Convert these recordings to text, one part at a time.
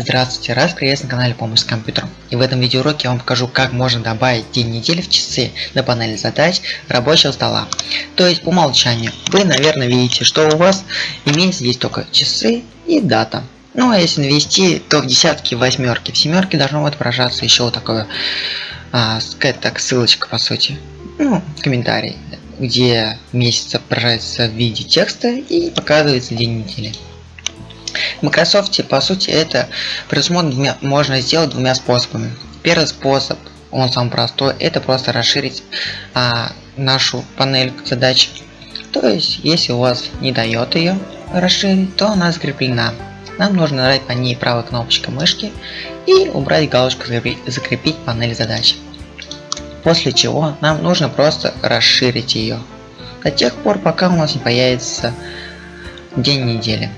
Здравствуйте, раз приветствую на канале Помощь с компьютером. И в этом видеоуроке я вам покажу, как можно добавить день недели в часы на панели задач рабочего стола. То есть по умолчанию. Вы, наверное, видите, что у вас имеется здесь только часы и дата. Ну а если навести, то в десятки, в восьмерки, в семерке должно отображаться еще вот такое, а, сказать так, ссылочка по сути. Ну, комментарий, где месяц отображается в виде текста и показывается день недели. В Microsoft, по сути, это предусмотрено можно сделать двумя способами. Первый способ, он самый простой, это просто расширить а, нашу панель задач. То есть, если у вас не дает ее расширить, то она закреплена. Нам нужно нажать по ней правой кнопочкой мышки и убрать галочку закрепить панель задач. После чего нам нужно просто расширить ее. До тех пор, пока у нас не появится день недели.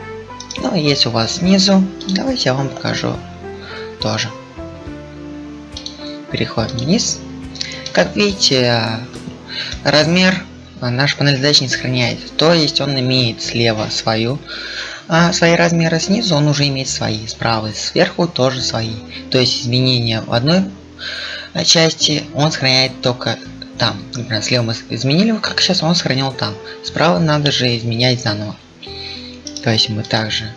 Ну, если у вас снизу, давайте я вам покажу тоже. Переходим вниз. Как видите, размер наш панель задач не сохраняет. То есть он имеет слева свою, а свои размеры снизу он уже имеет свои, справа и сверху тоже свои. То есть изменения в одной части он сохраняет только там. Например, слева мы изменили, как сейчас он сохранил там. Справа надо же изменять заново. То есть мы также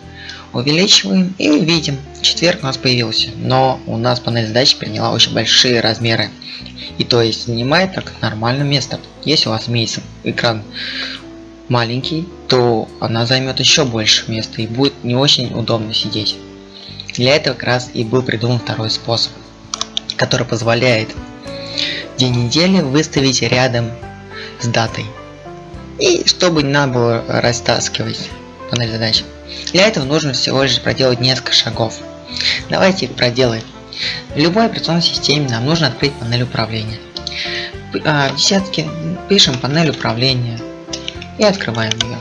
увеличиваем и видим, четверг у нас появился, но у нас панель задач приняла очень большие размеры. И то есть занимает так нормальное место. Если у вас имеется экран маленький, то она займет еще больше места и будет не очень удобно сидеть. Для этого как раз и был придуман второй способ, который позволяет день недели выставить рядом с датой. И чтобы не надо было растаскивать панель задач. Для этого нужно всего лишь проделать несколько шагов. Давайте проделаем. В любой операционной системе нам нужно открыть панель управления. А, в десятке пишем панель управления и открываем ее.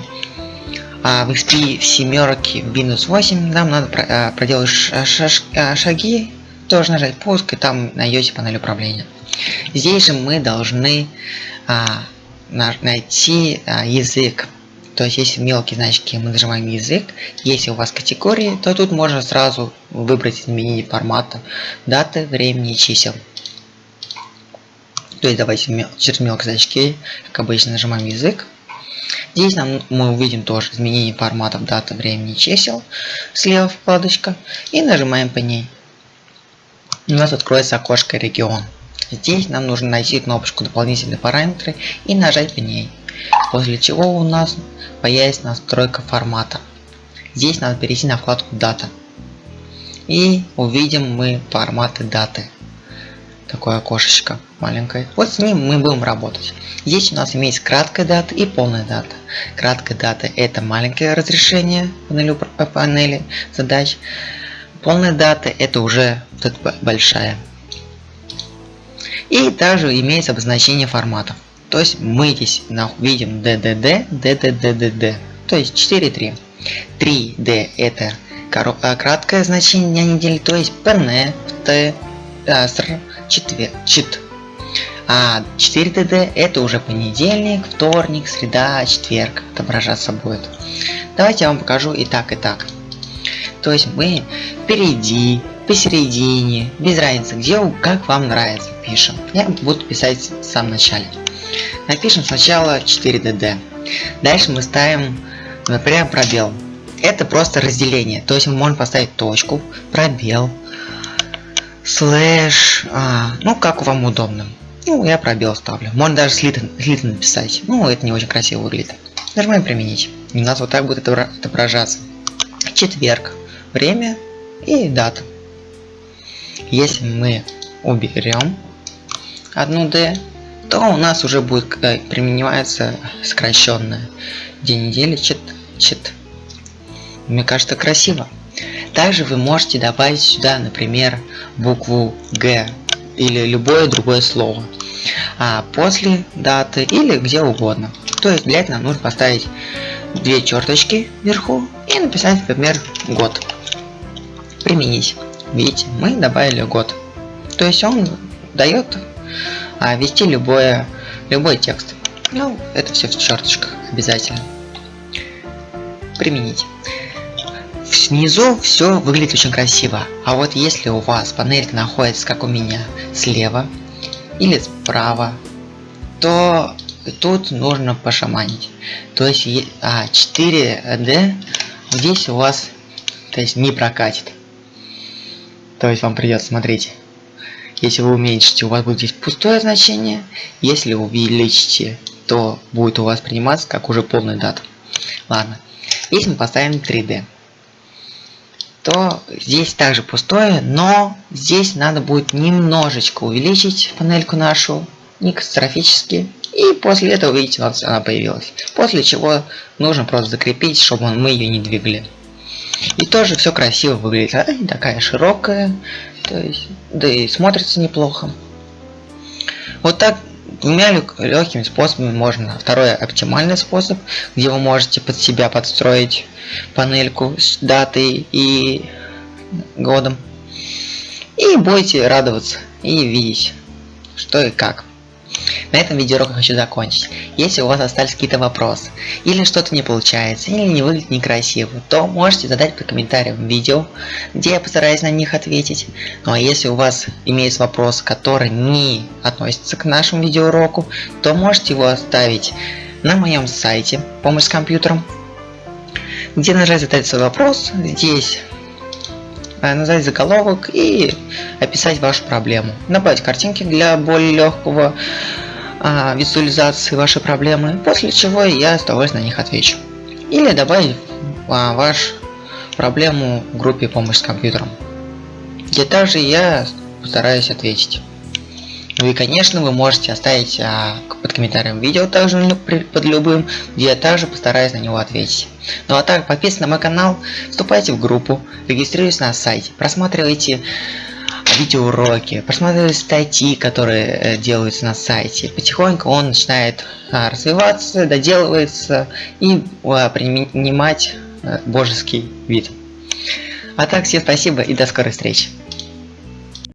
А в XP в семерке в Windows 8 нам надо а, проделать а, шаги, тоже нажать пуск и там найдете панель управления. Здесь же мы должны а, найти а, язык то есть, если мелкие значки, мы нажимаем язык. Если у вас категории, то тут можно сразу выбрать изменение формата, даты, времени чисел. То есть, давайте через мелкие значки, как обычно, нажимаем язык. Здесь нам, мы увидим тоже изменение форматов, даты, времени, чисел. Слева вкладочка. И нажимаем по ней. У нас откроется окошко регион. Здесь нам нужно найти кнопочку дополнительные параметры и нажать по ней после чего у нас появится настройка формата. Здесь надо перейти на вкладку дата. И увидим мы форматы даты. Такое окошечко маленькое. Вот с ним мы будем работать. Здесь у нас имеется краткая дата и полная дата. Краткая дата это маленькое разрешение панели, панели задач. Полная дата это уже тут большая. И также имеется обозначение форматов. То есть мы здесь видим DDD, DDDDD, то есть 4.3. 3D это а, краткое значение недели, то есть PN, Т, СР, четвер, чит. А 4DD это уже понедельник, вторник, среда, четверг отображаться будет. Давайте я вам покажу и так, и так. То есть мы впереди, посередине, без разницы, где, как вам нравится, пишем. Я буду писать в самом начале. Напишем сначала 4DD. Дальше мы ставим, например, пробел. Это просто разделение. То есть мы можем поставить точку, пробел, слэш, а, ну как вам удобно. Ну, я пробел ставлю. Можно даже слит, написать. Ну, это не очень красиво выглядит. Нажимаем применить. у нас вот так будет отображаться. Четверг. Время и дата. Если мы уберем одну D, то у нас уже будет э, применяться сокращенная день недели чит чит. Мне кажется красиво. Также вы можете добавить сюда, например, букву Г или любое другое слово. А после даты или где угодно. То есть для этого нам нужно поставить две черточки вверху и написать, например, год. Применить. Видите, мы добавили год. То есть он дает а ввести любое, любой текст. Ну, это все в черточках обязательно. Применить. снизу все выглядит очень красиво. А вот если у вас панелька находится, как у меня, слева или справа, то тут нужно пошаманить. То есть а, 4D здесь у вас то есть не прокатит. То есть вам придется, смотрите, если вы уменьшите, у вас будет здесь пустое значение, если увеличите, то будет у вас приниматься как уже полный дат. Ладно, если мы поставим 3D, то здесь также пустое, но здесь надо будет немножечко увеличить панельку нашу, не катастрофически, и после этого, видите, у нас она появилась. После чего нужно просто закрепить, чтобы мы ее не двигали. И тоже все красиво выглядит. А, такая широкая. То есть, да и смотрится неплохо. Вот так двумя легкими способами можно. Второй оптимальный способ, где вы можете под себя подстроить панельку с датой и годом. И будете радоваться и видеть, что и как. На этом видеоурок я хочу закончить. Если у вас остались какие-то вопросы, или что-то не получается, или не выглядит некрасиво, то можете задать по комментариям видео, где я постараюсь на них ответить. Ну а если у вас имеется вопрос, который не относится к нашему видеоуроку, то можете его оставить на моем сайте «Помощь с компьютером», где нажать задать свой вопрос, здесь э, назвать заголовок и описать вашу проблему. Добавить картинки для более легкого а, визуализации вашей проблемы, после чего я с удовольствием на них отвечу. Или добавить а, вашу проблему в группе помощь с компьютером, где также я постараюсь ответить. Ну и конечно вы можете оставить а, под комментарием видео также под любым, где я также постараюсь на него ответить. Ну а так подписывайтесь на мой канал, вступайте в группу, регистрируйтесь на сайте, просматривайте видеоуроки, просматривать статьи, которые э, делаются на сайте. Потихоньку он начинает а, развиваться, доделывается и принимать а, божеский вид. А так, всем спасибо и до скорой встречи.